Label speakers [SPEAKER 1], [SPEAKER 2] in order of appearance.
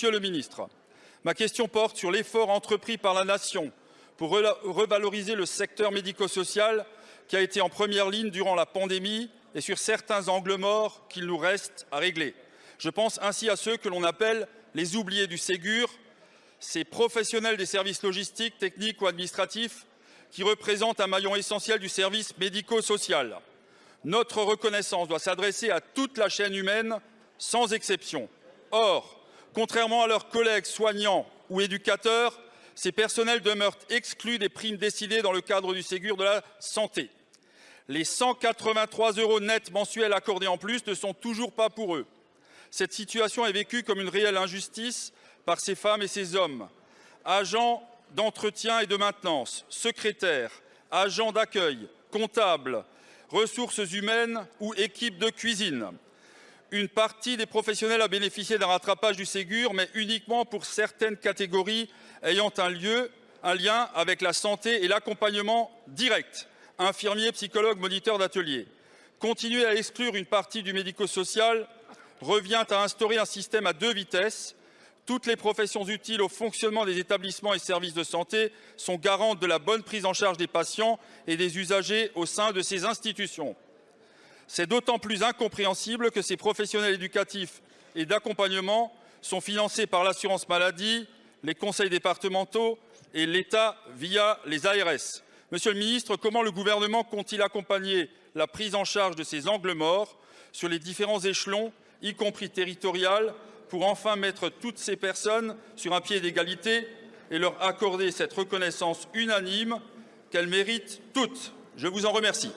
[SPEAKER 1] Monsieur le ministre, ma question porte sur l'effort entrepris par la Nation pour revaloriser le secteur médico-social qui a été en première ligne durant la pandémie et sur certains angles morts qu'il nous reste à régler. Je pense ainsi à ceux que l'on appelle les oubliés du Ségur, ces professionnels des services logistiques, techniques ou administratifs qui représentent un maillon essentiel du service médico-social. Notre reconnaissance doit s'adresser à toute la chaîne humaine, sans exception. Or, contrairement à leurs collègues soignants ou éducateurs, ces personnels demeurent exclus des primes décidées dans le cadre du Ségur de la santé. Les 183 euros nets mensuels accordés en plus ne sont toujours pas pour eux. Cette situation est vécue comme une réelle injustice par ces femmes et ces hommes. Agents d'entretien et de maintenance, secrétaires, agents d'accueil, comptables, ressources humaines ou équipes de cuisine. Une partie des professionnels a bénéficié d'un rattrapage du Ségur, mais uniquement pour certaines catégories ayant un, lien avec la santé et l'accompagnement direct, infirmiers, psychologues, moniteurs d'atelier. Continuer à exclure une partie du médico-social revient à instaurer un système à deux vitesses. Toutes les professions utiles au fonctionnement des établissements et services de santé sont garantes de la bonne prise en charge des patients et des usagers au sein de ces institutions. C'est d'autant plus incompréhensible que ces professionnels éducatifs et d'accompagnement sont financés par l'assurance maladie, les conseils départementaux et l'État via les ARS. Monsieur le ministre, comment le gouvernement compte-t-il accompagner la prise en charge de ces angles morts sur les différents échelons, y compris territorial, pour enfin mettre toutes ces personnes sur un pied d'égalité et leur accorder cette reconnaissance unanime qu'elles méritent toutes? Je vous en remercie.